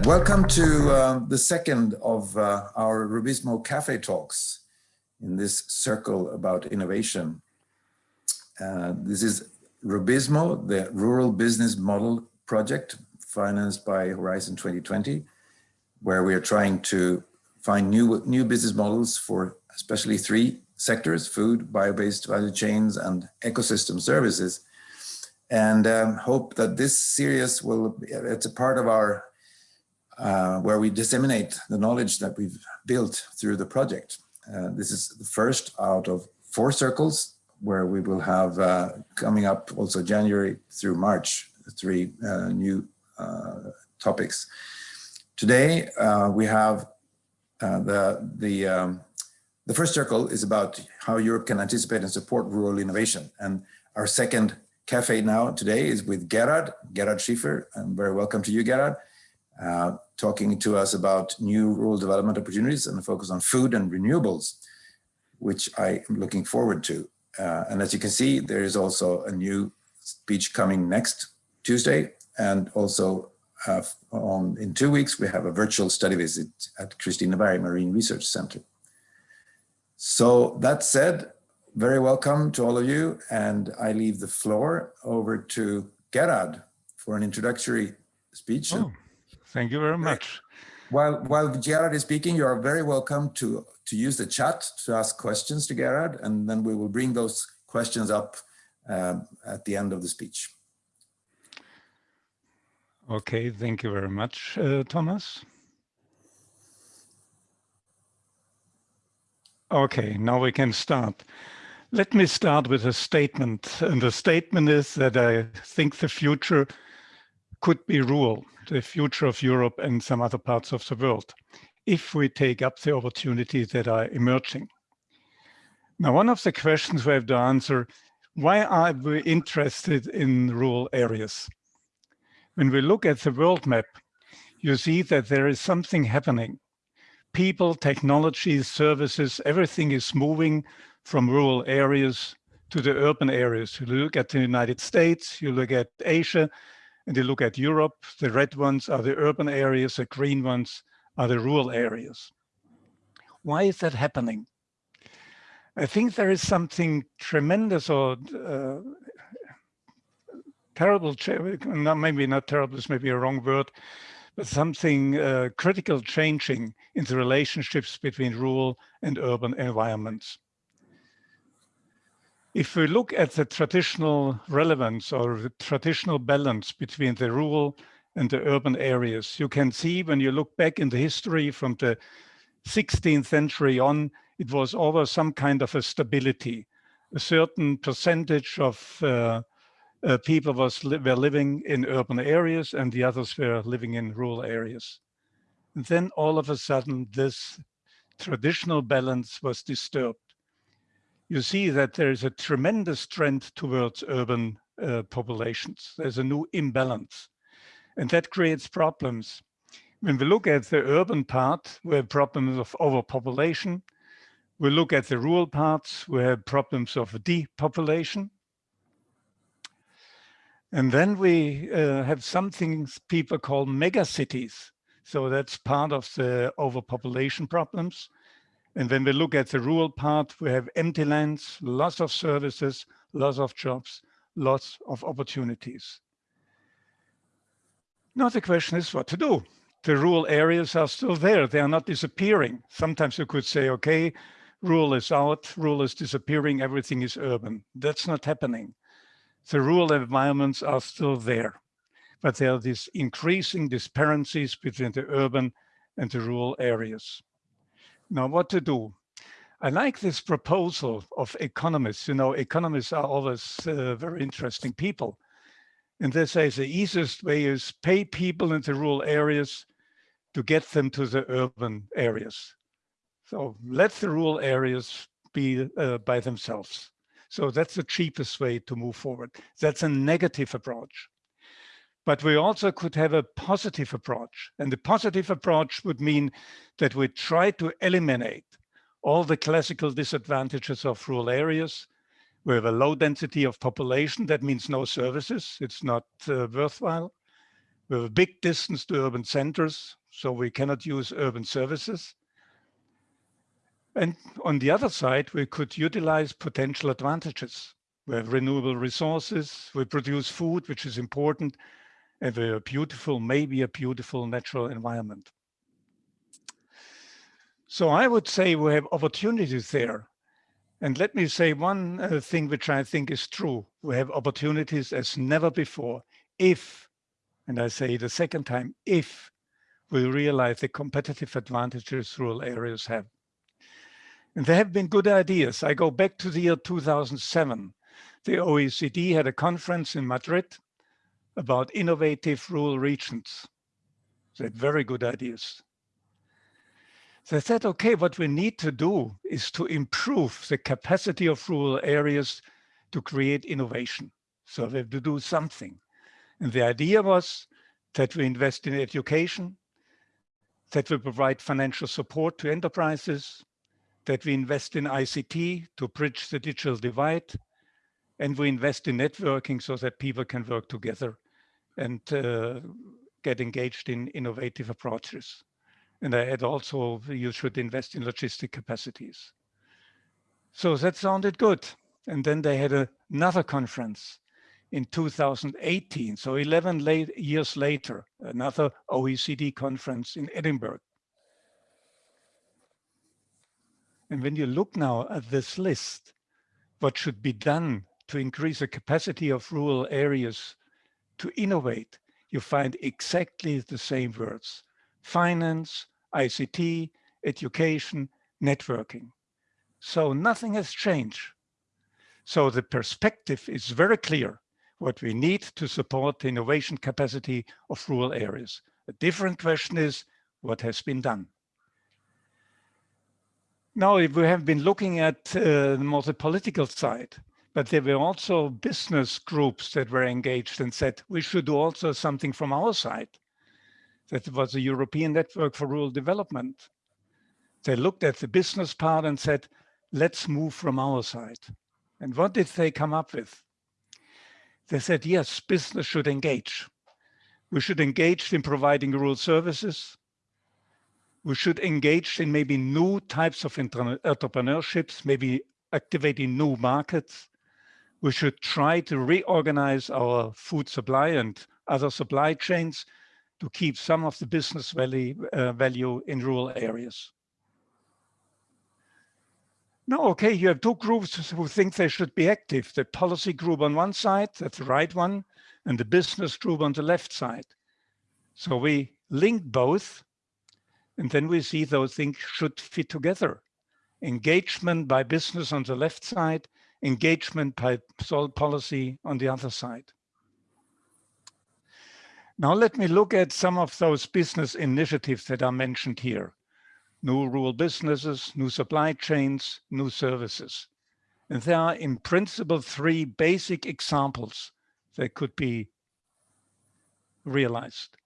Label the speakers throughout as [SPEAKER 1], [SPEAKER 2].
[SPEAKER 1] Welcome to uh, the second of uh, our Rubizmo Cafe talks in this circle about innovation. Uh, this is Rubizmo, the Rural Business Model Project financed by Horizon 2020, where we are trying to find new, new business models for especially three sectors, food, bio-based value chains, and ecosystem services. And um, hope that this series will, it's a part of our uh, where we disseminate the knowledge that we've built through the project. Uh, this is the first out of four circles where we will have uh, coming up also January through March, three uh, new uh, topics. Today we have the, the, um, the first circle is about how Europe can anticipate and support rural innovation. And our second cafe now today is with Gerard, Gerard Schiefer. And very welcome to you, Gerard. Uh, talking to us about new rural development opportunities and the focus on food and renewables, which I am looking forward to. Uh, and as you can see, there is also a new speech coming next Tuesday. And also uh, on, in two weeks, we have a virtual study visit at Kristineberg Marine Research Center. So that said, very welcome to all of you. And I leave the floor over to Gerard for an introductory speech.
[SPEAKER 2] Oh. Thank you very much.
[SPEAKER 1] While, while Gerard is speaking, you are very welcome to, to use the chat to ask questions to Gerard, and then we will bring those questions up um, at the end of the speech.
[SPEAKER 2] Okay, thank you very much, uh, Thomas. Okay, now we can start. Let me start with a statement. And the statement is that I think the future could be rural the future of Europe and some other parts of the world if we take up the opportunities that are emerging. Now, one of the questions we have to answer, why are we interested in rural areas? When we look at the world map, you see that there is something happening. People, technologies, services, everything is moving from rural areas to the urban areas. You look at the United States, you look at Asia, and they look at Europe, the red ones are the urban areas, the green ones are the rural areas. Why is that happening? I think there is something tremendous or uh, terrible, maybe not terrible, this may be a wrong word, but something uh, critical changing in the relationships between rural and urban environments. If we look at the traditional relevance or the traditional balance between the rural and the urban areas, you can see when you look back in the history from the 16th century on, it was always some kind of a stability. A certain percentage of uh, uh, people was li were living in urban areas and the others were living in rural areas. And then all of a sudden, this traditional balance was disturbed you see that there is a tremendous trend towards urban uh, populations. There's a new imbalance and that creates problems. When we look at the urban part, we have problems of overpopulation. We look at the rural parts, we have problems of depopulation. And then we uh, have something people call megacities. So that's part of the overpopulation problems. And when we look at the rural part, we have empty lands, lots of services, lots of jobs, lots of opportunities. Now the question is what to do. The rural areas are still there. They are not disappearing. Sometimes you could say, okay, rural is out, rural is disappearing, everything is urban. That's not happening. The rural environments are still there, but there are these increasing disparities between the urban and the rural areas. Now, what to do? I like this proposal of economists. You know, economists are always uh, very interesting people. And they say the easiest way is pay people in the rural areas to get them to the urban areas. So let the rural areas be uh, by themselves. So that's the cheapest way to move forward. That's a negative approach. But we also could have a positive approach. And the positive approach would mean that we try to eliminate all the classical disadvantages of rural areas. We have a low density of population. That means no services. It's not uh, worthwhile. We have a big distance to urban centers, so we cannot use urban services. And on the other side, we could utilize potential advantages. We have renewable resources, we produce food, which is important, and a beautiful, maybe a beautiful natural environment. So I would say we have opportunities there. And let me say one uh, thing which I think is true. We have opportunities as never before if, and I say the second time, if we realize the competitive advantages rural areas have. And there have been good ideas. I go back to the year 2007. The OECD had a conference in Madrid about innovative rural regions. They had very good ideas. They said, okay, what we need to do is to improve the capacity of rural areas to create innovation. So we have to do something. And the idea was that we invest in education, that we provide financial support to enterprises, that we invest in ICT to bridge the digital divide, and we invest in networking so that people can work together and uh, get engaged in innovative approaches. And I add also, you should invest in logistic capacities. So that sounded good. And then they had a, another conference in 2018. So 11 late, years later, another OECD conference in Edinburgh. And when you look now at this list, what should be done to increase the capacity of rural areas to innovate, you find exactly the same words. Finance, ICT, education, networking. So nothing has changed. So the perspective is very clear what we need to support the innovation capacity of rural areas. A different question is what has been done. Now, if we have been looking at uh, more the political side, but there were also business groups that were engaged and said, we should do also something from our side. That was a European Network for Rural Development. They looked at the business part and said, let's move from our side. And what did they come up with? They said, yes, business should engage. We should engage in providing rural services. We should engage in maybe new types of entrepreneurships, maybe activating new markets. We should try to reorganize our food supply and other supply chains to keep some of the business value, uh, value in rural areas. Now, okay, you have two groups who think they should be active. The policy group on one side, that's the right one, and the business group on the left side. So we link both, and then we see those things should fit together. Engagement by business on the left side, engagement policy on the other side. Now let me look at some of those business initiatives that are mentioned here. New rural businesses, new supply chains, new services. And there are in principle three basic examples that could be realized.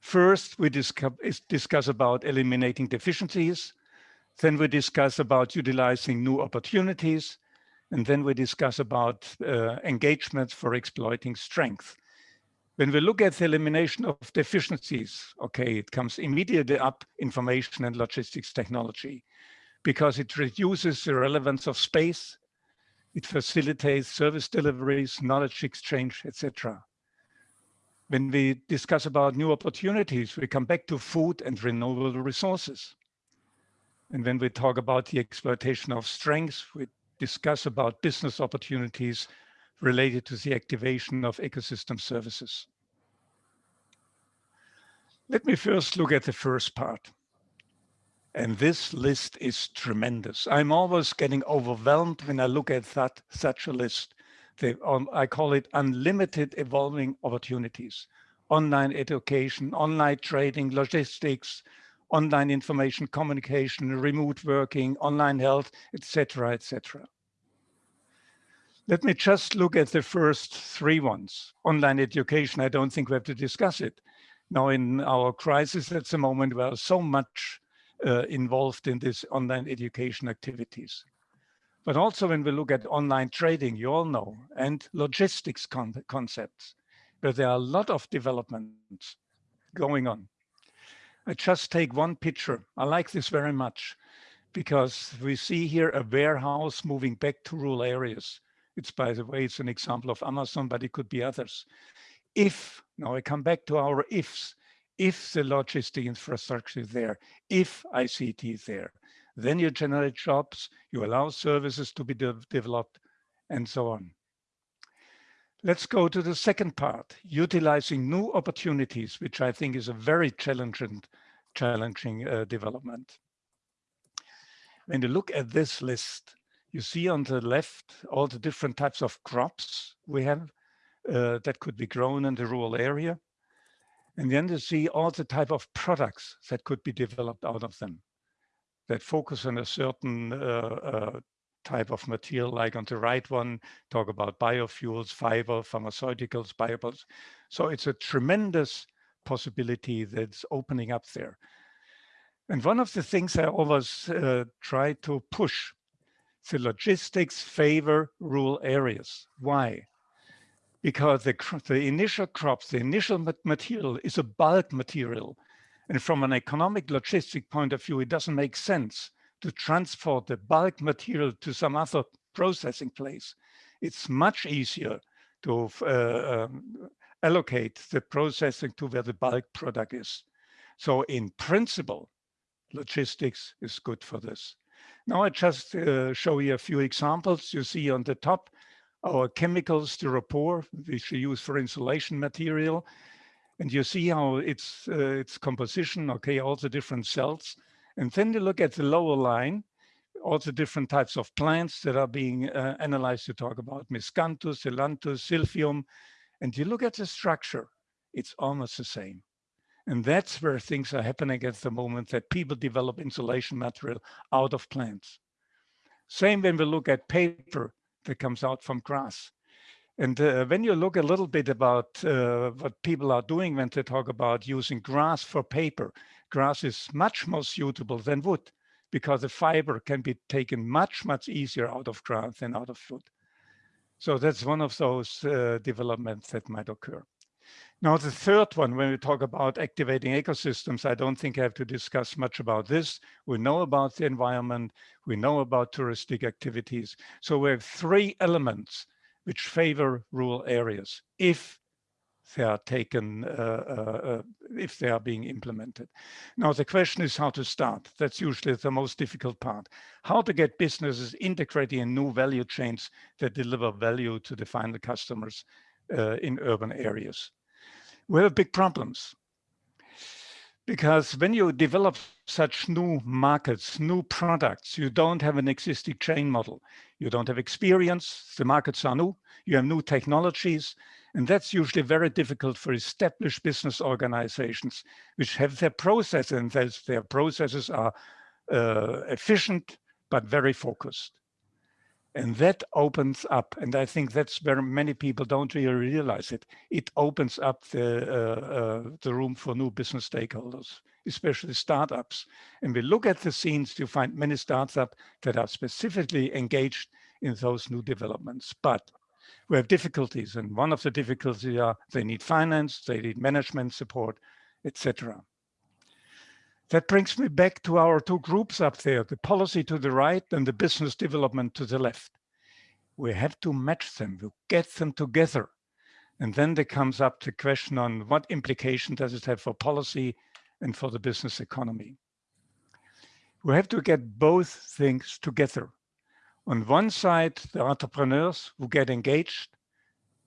[SPEAKER 2] First, we discuss, discuss about eliminating deficiencies. Then we discuss about utilizing new opportunities. And then we discuss about uh, engagement for exploiting strength. When we look at the elimination of deficiencies, okay, it comes immediately up information and logistics technology because it reduces the relevance of space, it facilitates service deliveries, knowledge exchange, etc. When we discuss about new opportunities, we come back to food and renewable resources. And when we talk about the exploitation of strengths, we discuss about business opportunities related to the activation of ecosystem services. Let me first look at the first part. And this list is tremendous. I'm always getting overwhelmed when I look at that such a list. Um, I call it unlimited evolving opportunities. Online education, online trading, logistics, online information communication, remote working, online health, etc., etc. Let me just look at the first three ones. Online education, I don't think we have to discuss it. Now in our crisis at the moment, we are so much uh, involved in this online education activities. But also when we look at online trading, you all know, and logistics con concepts, but there are a lot of developments going on. I just take one picture. I like this very much because we see here a warehouse moving back to rural areas. It's by the way, it's an example of Amazon, but it could be others. If, now I come back to our ifs, if the logistic infrastructure is there, if ICT is there, then you generate jobs, you allow services to be de developed and so on. Let's go to the second part, utilizing new opportunities, which I think is a very challenging, challenging uh, development. When you look at this list, you see on the left all the different types of crops we have uh, that could be grown in the rural area. And then you see all the type of products that could be developed out of them that focus on a certain uh, uh, type of material, like on the right one, talk about biofuels, fiber, pharmaceuticals, biopods. So it's a tremendous possibility that's opening up there. And one of the things I always uh, try to push, the logistics favor rural areas. Why? Because the, the initial crops, the initial material is a bulk material. And from an economic logistic point of view, it doesn't make sense to transport the bulk material to some other processing place. It's much easier to uh, um, allocate the processing to where the bulk product is. So in principle, logistics is good for this. Now I just uh, show you a few examples. You see on the top, our chemical styropor, which we use for insulation material. And you see how its, uh, its composition, okay, all the different cells. And then you look at the lower line, all the different types of plants that are being uh, analyzed to talk about miscanthus, ailanthus, silphium. And you look at the structure, it's almost the same. And that's where things are happening at the moment that people develop insulation material out of plants. Same when we look at paper that comes out from grass. And uh, when you look a little bit about uh, what people are doing when they talk about using grass for paper, grass is much more suitable than wood because the fiber can be taken much, much easier out of grass than out of wood. So that's one of those uh, developments that might occur. Now, the third one, when we talk about activating ecosystems, I don't think I have to discuss much about this. We know about the environment. We know about touristic activities. So we have three elements which favor rural areas if they are taken, uh, uh, uh, if they are being implemented. Now, the question is how to start. That's usually the most difficult part. How to get businesses integrating in new value chains that deliver value to the final customers uh, in urban areas. We have big problems because when you develop such new markets, new products, you don't have an existing chain model. You don't have experience, the markets are new, you have new technologies, and that's usually very difficult for established business organizations, which have their processes and their processes are uh, efficient, but very focused. And that opens up, and I think that's where many people don't really realize it. It opens up the, uh, uh, the room for new business stakeholders, especially startups. And we look at the scenes, you find many startups that are specifically engaged in those new developments. But we have difficulties, and one of the difficulties are they need finance, they need management support, etc. That brings me back to our two groups up there, the policy to the right and the business development to the left. We have to match them, we get them together. And then there comes up the question on what implication does it have for policy and for the business economy. We have to get both things together. On one side, the entrepreneurs who get engaged,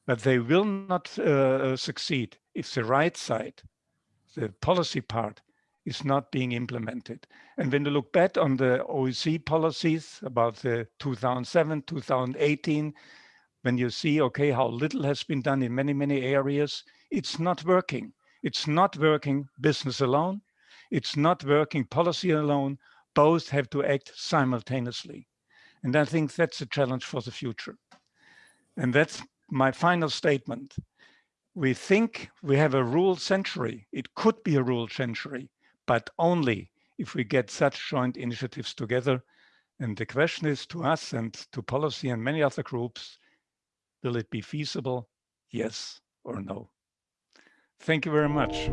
[SPEAKER 2] but they will not uh, succeed if the right side, the policy part, is not being implemented. And when you look back on the OEC policies about the 2007, 2018, when you see, okay, how little has been done in many, many areas, it's not working. It's not working business alone. It's not working policy alone. Both have to act simultaneously. And I think that's a challenge for the future. And that's my final statement. We think we have a rural century. It could be a rural century but only if we get such joint initiatives together. And the question is to us and to policy and many other groups, will it be feasible? Yes or no? Thank you very much.